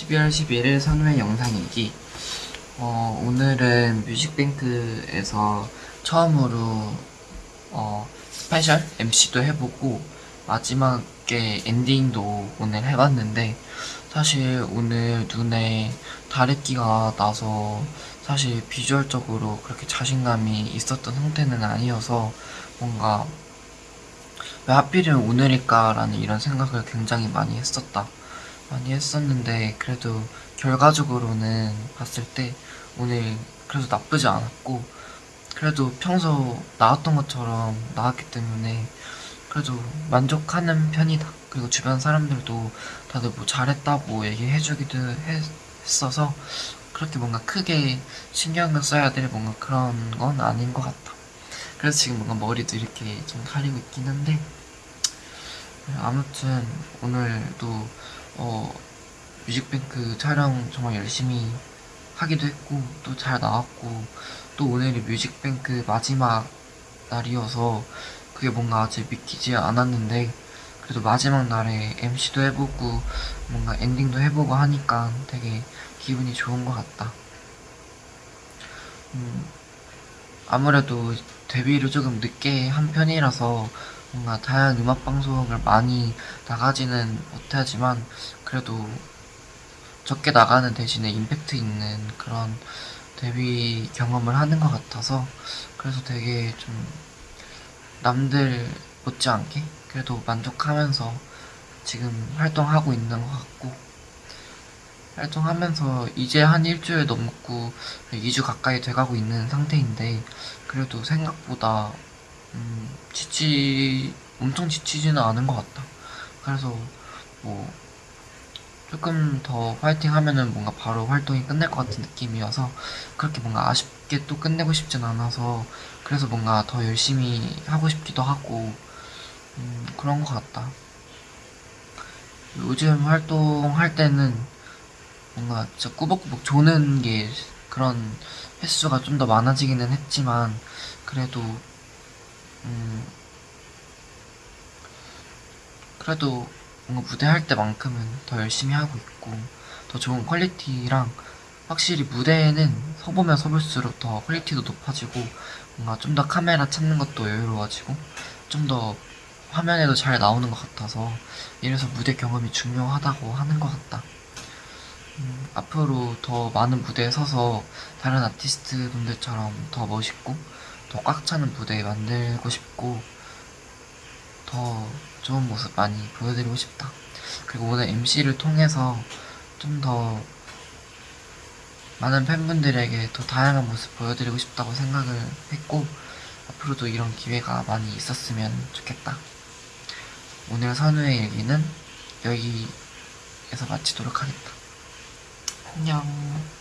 12월 11일 선우의 영상일기 어, 오늘은 뮤직뱅크에서 처음으로 어, special MC도 해보고 마지막에 엔딩도 오늘 해봤는데 사실 오늘 눈에 다래끼가 나서 사실 비주얼적으로 그렇게 자신감이 있었던 상태는 아니어서 뭔가 왜 하필이면 오늘일까라는 이런 생각을 굉장히 많이 했었다. 많이 했었는데 그래도 결과적으로는 봤을 때 오늘 그래도 나쁘지 않았고 그래도 평소 나왔던 것처럼 나왔기 때문에 그래도 만족하는 편이다. 그리고 주변 사람들도 다들 뭐 잘했다고 얘기해주기도 했어서 그렇게 뭔가 크게 신경을 써야 될 뭔가 그런 건 아닌 것 같다. 그래서 지금 뭔가 머리도 이렇게 좀 가리고 있긴 한데 아무튼 오늘도 어, 뮤직뱅크 촬영 정말 열심히 하기도 했고 또 잘 나왔고 또 오늘이 뮤직뱅크 마지막 날이어서 그게 뭔가 아직 믿기지 않았는데 그래도 마지막 날에 MC도 해보고 뭔가 엔딩도 해보고 하니까 되게 기분이 좋은 것 같다. 음, 아무래도 데뷔를 조금 늦게 한 편이라서 뭔가 다양한 음악 방송을 많이 나가지는 못하지만 그래도 적게 나가는 대신에 임팩트 있는 그런 데뷔 경험을 하는 것 같아서 그래서 되게 좀 남들 못지않게 그래도 만족하면서 지금 활동하고 있는 것 같고 활동하면서 이제 한 일주일 넘고 2주 가까이 돼가고 있는 상태인데 그래도 생각보다 음, 지치 엄청 지치지는 않은 것 같다. 그래서 뭐 조금 더 파이팅 하면은 뭔가 바로 활동이 끝날 것 같은 느낌이어서 그렇게 뭔가 아쉽게 또 끝내고 싶진 않아서 그래서 뭔가 더 열심히 하고 싶기도 하고 음, 그런 것 같다. 요즘 활동할 때는 뭔가 진짜 꾸벅꾸벅 조는 게 그런 횟수가 좀 더 많아지기는 했지만 그래도 음 그래도 뭔가 무대 할 때만큼은 더 열심히 하고 있고 더 좋은 quality랑 확실히 무대에는 서보면 서볼수록 더 quality도 높아지고 뭔가 좀 더 카메라 찾는 것도 여유로워지고 좀 더 화면에도 잘 나오는 것 같아서 이래서 무대 경험이 중요하다고 하는 것 같다. 음, 앞으로 더 많은 무대에 서서 다른 아티스트 분들처럼 더 멋있고 더 꽉 차는 무대 만들고 싶고 더 좋은 모습 많이 보여드리고 싶다. 그리고 오늘 MC를 통해서 좀 더 많은 팬분들에게 더 다양한 모습 보여드리고 싶다고 생각을 했고 앞으로도 이런 기회가 많이 있었으면 좋겠다. 오늘 선우의 일기는 여기에서 마치도록 하겠다. 안녕.